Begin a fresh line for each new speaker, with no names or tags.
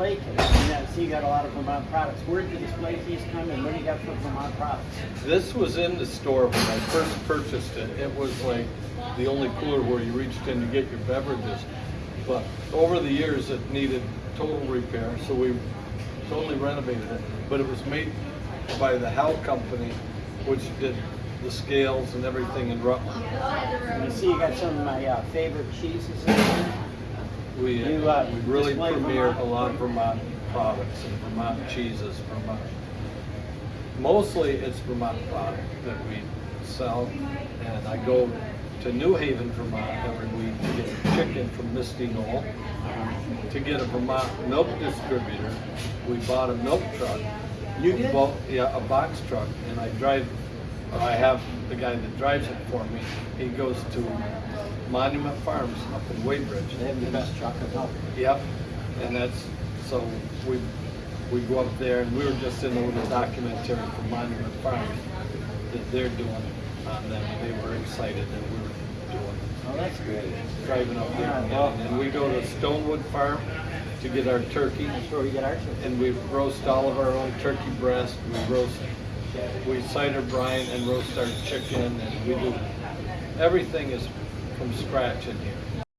display case. See you got a lot of Vermont products. Where did the display case come and what do you got for Vermont products?
This was in the store when I first purchased it. It was like the only cooler where you reached in to get your beverages. But over the years, it needed total repair, so we totally renovated it. But it was made by the Howe Company, which did the scales and everything in Rutland.
And I see you got some of my uh, favorite cheeses in there.
We,
You, uh,
we really premiered
Vermont?
a lot of Vermont products and Vermont cheeses, Vermont. Mostly it's Vermont product that we sell, and I go to New Haven, Vermont every week to get chicken from Misty Knoll. To get a Vermont milk distributor, we bought a milk truck.
You did?
Well, yeah, a box truck, and I drive, I have the guy that drives it for me. He goes to Monument Farms up in Weybridge.
They have the best chocolate milk.
Yep, and that's, so we, we go up there and we were just in a little documentary for Monument Farms that they're doing on them. They were excited that we were doing,
Oh, that's great.
driving up there.
Yeah, well-
And we go to Stonewood Farm to get our turkey
That's where we get our chicken.
and we roast all of our own turkey breast. We roast, we cider brine and roast our chicken and we do, everything is from scratch in here.